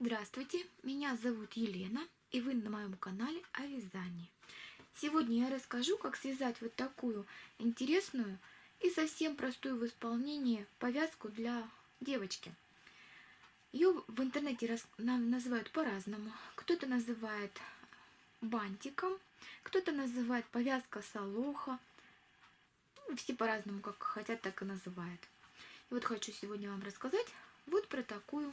Здравствуйте, меня зовут Елена, и вы на моем канале о вязании. Сегодня я расскажу, как связать вот такую интересную и совсем простую в исполнении повязку для девочки. Ее в интернете называют по-разному. Кто-то называет бантиком, кто-то называет повязка солоха. Ну, все по-разному, как хотят, так и называют. И вот хочу сегодня вам рассказать вот про такую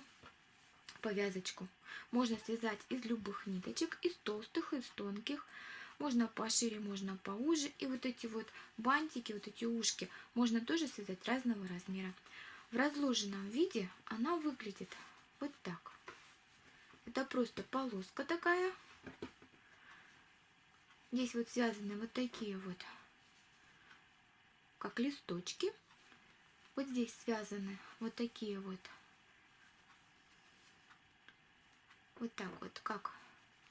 повязочку. Можно связать из любых ниточек, из толстых, из тонких. Можно пошире, можно поуже. И вот эти вот бантики, вот эти ушки можно тоже связать разного размера. В разложенном виде она выглядит вот так. Это просто полоска такая. Здесь вот связаны вот такие вот, как листочки. Вот здесь связаны вот такие вот вот так вот, как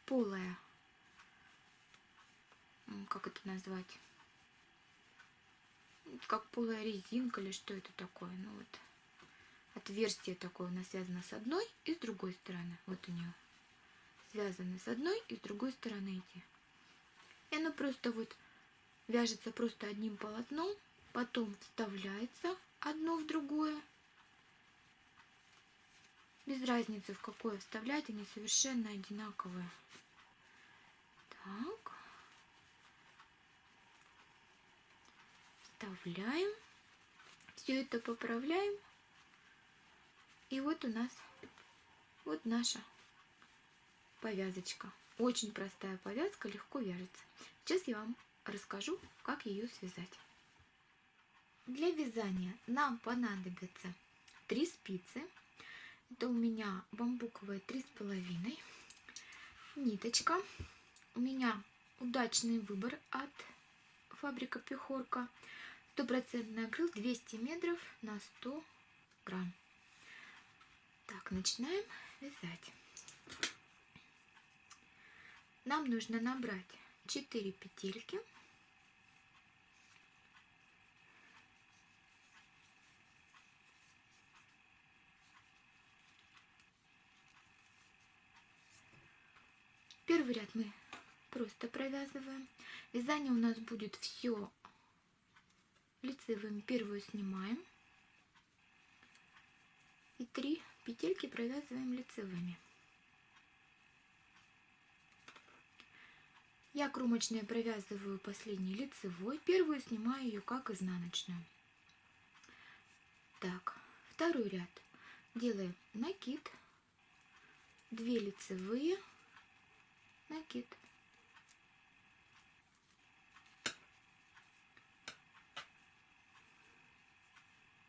полая, как это назвать, как полая резинка или что это такое, ну вот, отверстие такое у нас связано с одной и с другой стороны, вот у нее связаны с одной и с другой стороны эти. И оно просто вот вяжется просто одним полотном, потом вставляется одно в другое, без разницы, в какое вставлять, они совершенно одинаковые. Так. Вставляем. Все это поправляем. И вот у нас вот наша повязочка. Очень простая повязка, легко вяжется. Сейчас я вам расскажу, как ее связать. Для вязания нам понадобится три спицы это у меня бамбуковая три с половиной. Ниточка. У меня удачный выбор от фабрика Пехорка. Стопроцентный акрил 200 метров на 100 грамм. Так, начинаем вязать. Нам нужно набрать 4 петельки Первый ряд мы просто провязываем. Вязание у нас будет все лицевым. Первую снимаем. И три петельки провязываем лицевыми. Я кромочные провязываю последний лицевой. Первую снимаю ее как изнаночную. Так, второй ряд. Делаем накид. Две лицевые накид.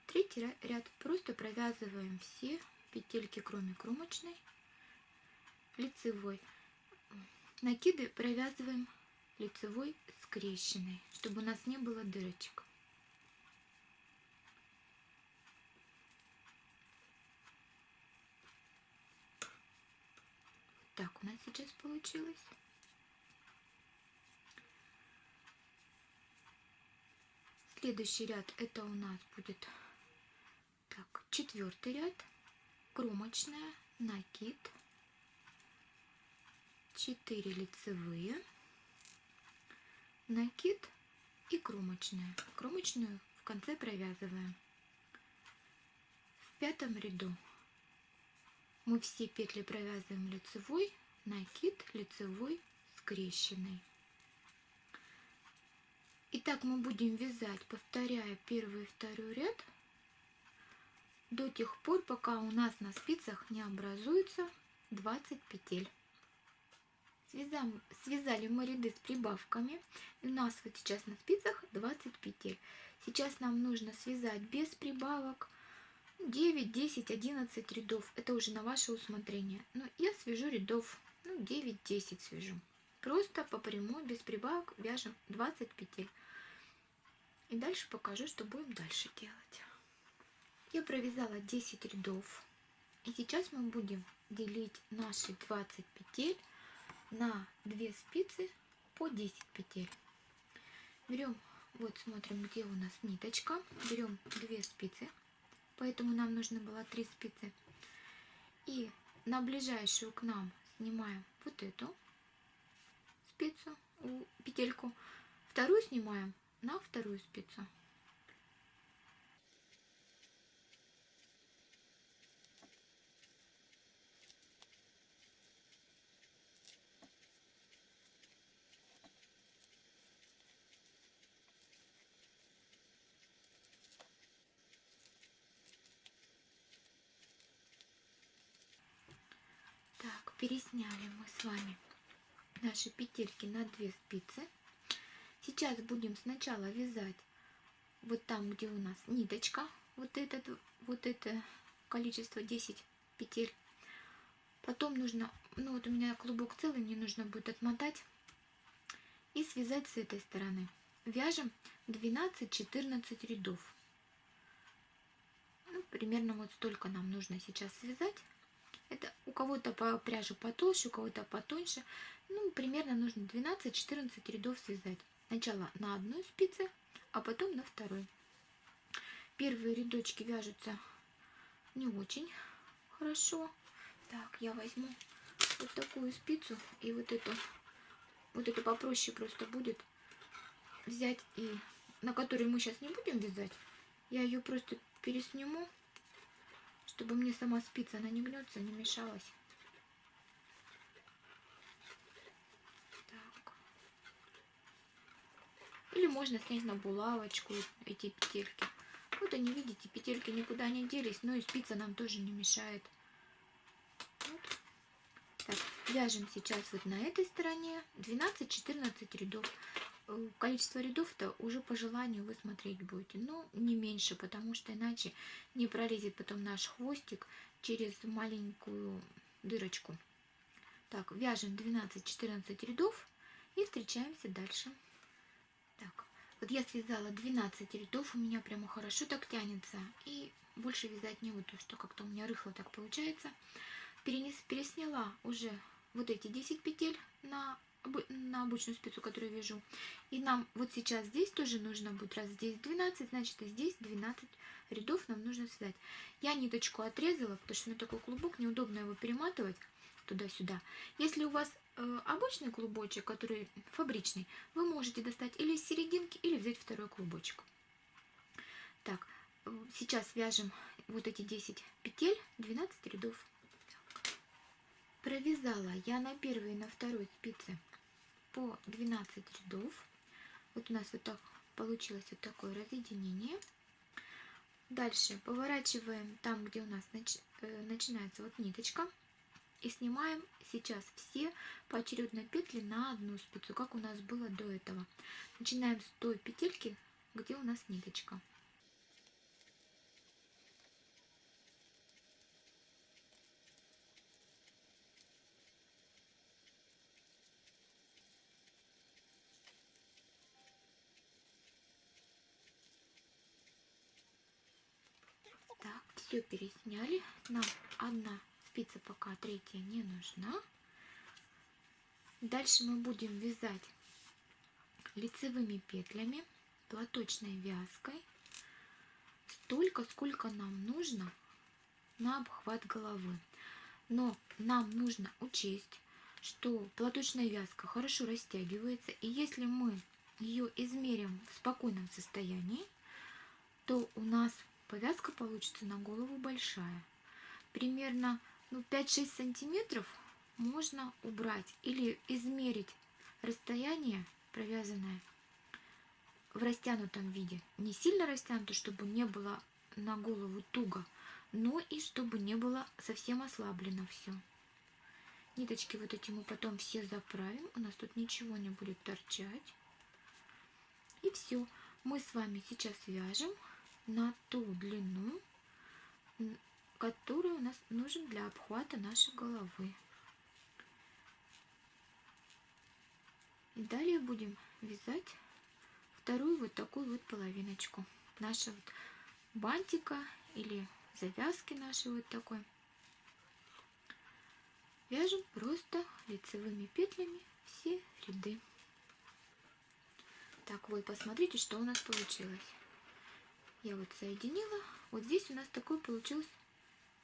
Третий ряд просто провязываем все петельки, кроме кромочной, лицевой. Накиды провязываем лицевой скрещенной, чтобы у нас не было дырочек. Так у нас сейчас получилось. Следующий ряд это у нас будет так, четвертый ряд, кромочная, накид, 4 лицевые, накид и кромочная. Кромочную в конце провязываем. В пятом ряду мы все петли провязываем лицевой, накид, лицевой, скрещенный. Итак, мы будем вязать, повторяя первый и второй ряд до тех пор, пока у нас на спицах не образуется 20 петель. Связали, связали мы ряды с прибавками. И у нас вот сейчас на спицах 20 петель. Сейчас нам нужно связать без прибавок 9, 10, 11 рядов. Это уже на ваше усмотрение. Но я свяжу рядов, ну, 9-10 свяжу. Просто по прямой, без прибавок, вяжем 20 петель. И дальше покажу, что будем дальше делать. Я провязала 10 рядов. И сейчас мы будем делить наши 20 петель на 2 спицы по 10 петель. Берем, вот смотрим, где у нас ниточка. Берем 2 спицы поэтому нам нужно было 3 спицы. И на ближайшую к нам снимаем вот эту спицу, петельку, вторую снимаем на вторую спицу. Так, пересняли мы с вами наши петельки на две спицы. Сейчас будем сначала вязать вот там, где у нас ниточка, вот этот, вот это количество 10 петель. Потом нужно, ну вот у меня клубок целый, мне нужно будет отмотать и связать с этой стороны. Вяжем 12-14 рядов. Ну, примерно вот столько нам нужно сейчас связать. Это кого-то по пряжу потолще, у кого-то потоньше. Ну, примерно нужно 12-14 рядов связать. Сначала на одной спице, а потом на второй. Первые рядочки вяжутся не очень хорошо. Так, я возьму вот такую спицу и вот эту, вот эту попроще просто будет взять и на которой мы сейчас не будем вязать, я ее просто пересниму чтобы мне сама спица, она не гнется, не мешалась. Так. Или можно снять на булавочку эти петельки. Вот они, видите, петельки никуда не делись, но и спица нам тоже не мешает. Вот. Так, вяжем сейчас вот на этой стороне 12-14 рядов. Э, количество рядов-то уже по желанию вы смотреть будете. Но не меньше, потому что иначе не пролезет потом наш хвостик через маленькую дырочку. Так, вяжем 12-14 рядов и встречаемся дальше. Так, вот я связала 12 рядов, у меня прямо хорошо так тянется. И больше вязать не буду, что как-то у меня рыхло так получается. Перенес, пересняла уже вот эти 10 петель на на обычную спицу, которую вяжу. И нам вот сейчас здесь тоже нужно будет, раз здесь 12, значит и здесь 12 рядов нам нужно связать. Я ниточку отрезала, потому что у меня такой клубок, неудобно его перематывать туда-сюда. Если у вас э, обычный клубочек, который фабричный, вы можете достать или из серединки, или взять второй клубочек. Так, э, сейчас вяжем вот эти 10 петель, 12 рядов. Провязала я на первой и на второй спице по 12 рядов. Вот у нас вот так получилось вот такое разъединение. Дальше поворачиваем там, где у нас нач э, начинается вот ниточка. И снимаем сейчас все поочередно петли на одну спицу, как у нас было до этого. Начинаем с той петельки, где у нас ниточка. Все пересняли. Нам одна спица пока, третья не нужна. Дальше мы будем вязать лицевыми петлями, платочной вязкой, столько, сколько нам нужно на обхват головы. Но нам нужно учесть, что платочная вязка хорошо растягивается, и если мы ее измерим в спокойном состоянии, то у нас повязка получится на голову большая. Примерно ну, 5-6 сантиметров можно убрать или измерить расстояние провязанное в растянутом виде. Не сильно растянуто, чтобы не было на голову туго, но и чтобы не было совсем ослаблено все. Ниточки вот эти мы потом все заправим. У нас тут ничего не будет торчать. И все. Мы с вами сейчас вяжем на ту длину, которая у нас нужен для обхвата нашей головы. И далее будем вязать вторую вот такую вот половиночку нашего вот бантика или завязки нашей вот такой. Вяжем просто лицевыми петлями все ряды. Так, вот, посмотрите, что у нас получилось я вот соединила. Вот здесь у нас такой получился,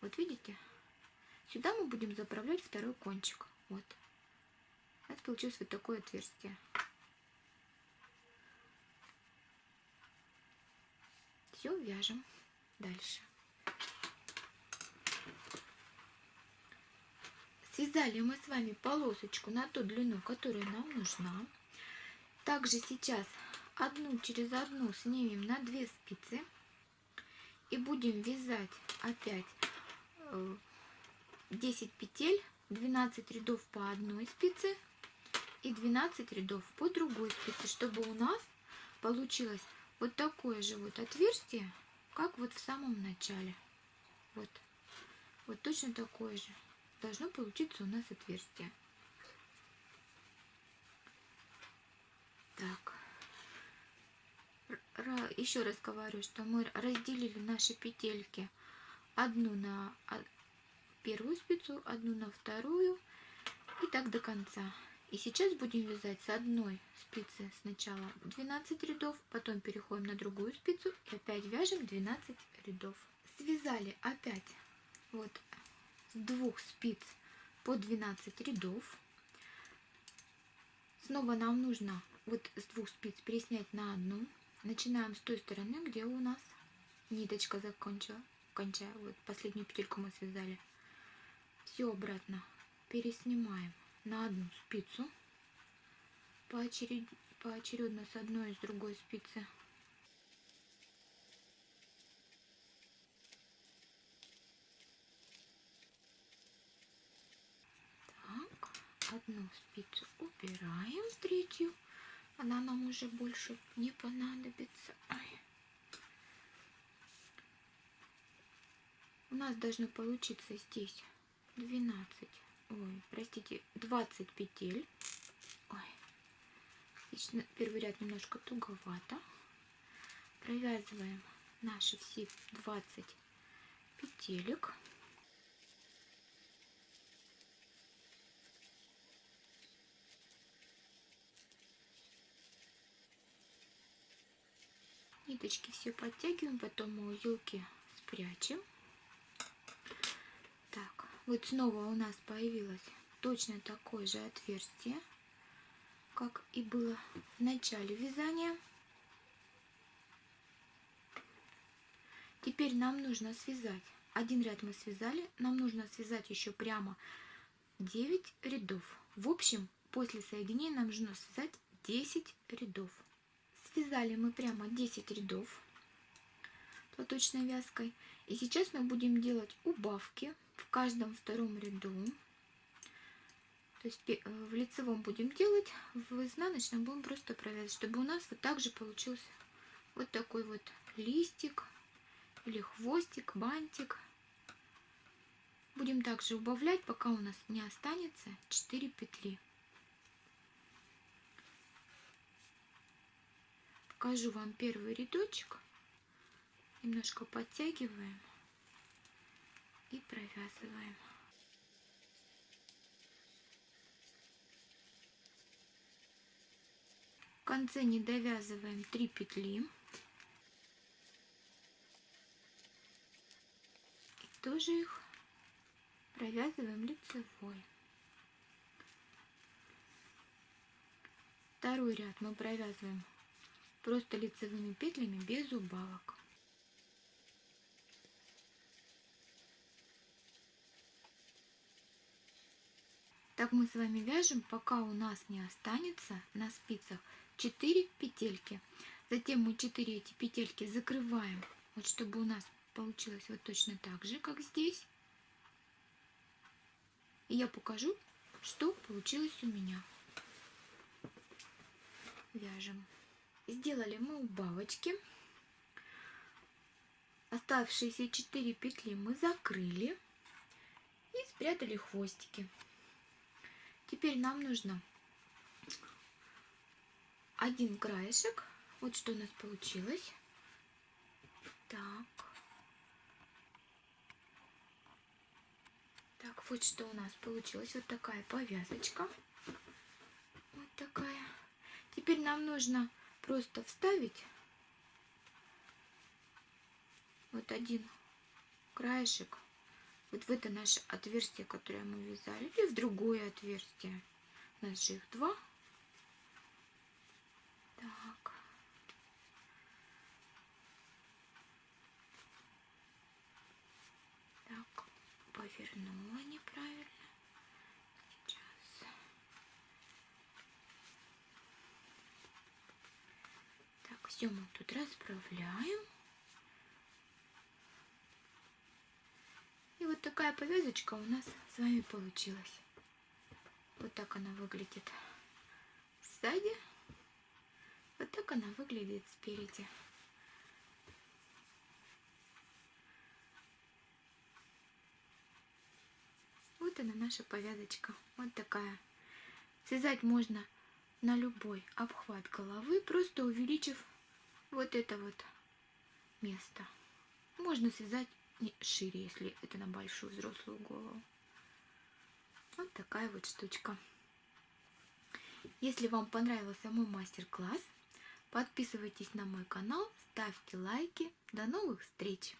вот видите, Сюда мы будем заправлять второй кончик. Вот. У нас получилось вот такое отверстие. Все, вяжем дальше. Связали мы с вами полосочку на ту длину, которая нам нужна. Также сейчас одну через одну снимем на две спицы и будем вязать опять 10 э, петель 12 рядов по одной спице и 12 рядов по другой спице чтобы у нас получилось вот такое же вот отверстие как вот в самом начале. Вот. Вот точно такое же должно получиться у нас отверстие. Так еще раз говорю, что мы разделили наши петельки одну на первую спицу, одну на вторую и так до конца. И сейчас будем вязать с одной спицы сначала 12 рядов, потом переходим на другую спицу и опять вяжем 12 рядов. Связали опять вот с двух спиц по 12 рядов. Снова нам нужно вот с двух спиц переснять на одну Начинаем с той стороны, где у нас ниточка закончила. Кончая, вот последнюю петельку мы связали. Все обратно переснимаем на одну спицу поочеред... поочередно с одной и с другой спицы. Одну спицу убираем, третью она нам уже больше не понадобится. Ой. У нас должно получиться здесь 12, ой, простите, 20 петель. Ой. Первый ряд немножко туговато. Провязываем наши все 20 петелек. Ниточки все подтягиваем, потом узелки спрячем. Так, вот снова у нас появилось точно такое же отверстие, как и было в начале вязания. Теперь нам нужно связать. Один ряд мы связали, нам нужно связать еще прямо 9 рядов. В общем, после соединения нам нужно связать 10 рядов. Связали мы прямо 10 рядов платочной вязкой. И сейчас мы будем делать убавки в каждом втором ряду. То есть э, в лицевом будем делать, в изнаночном будем просто провязывать, чтобы у нас вот так же получился вот такой вот листик или хвостик, бантик. Будем также убавлять, пока у нас не останется 4 петли. Покажу вам первый рядочек. Немножко подтягиваем и провязываем. В конце не довязываем 3 петли. И тоже их провязываем лицевой. Второй ряд мы провязываем просто лицевыми петлями без убавок. Так мы с вами вяжем, пока у нас не останется на спицах 4 петельки. Затем мы 4 эти петельки закрываем, вот чтобы у нас получилось вот точно так же, как здесь. И я покажу, что получилось у меня. Вяжем. Сделали мы убавочки. Оставшиеся 4 петли мы закрыли и спрятали хвостики. Теперь нам нужно один краешек. Вот что у нас получилось. Так. Так, вот что у нас получилось. Вот такая повязочка. Вот такая. Теперь нам нужно просто вставить вот один краешек вот в это наше отверстие, которое мы вязали, или в другое отверстие. У нас же их два. Так. Так, повернула неправильно. Сейчас. Так, все мы тут расправляем. И вот такая повязочка у нас с вами получилась. Вот так она выглядит сзади. Вот так она выглядит спереди. Вот она наша повязочка. Вот такая. Связать можно на любой обхват головы, просто увеличив вот это вот место. Можно связать шире, если это на большую взрослую голову. Вот такая вот штучка. Если вам понравился мой мастер-класс, подписывайтесь на мой канал, ставьте лайки. До новых встреч!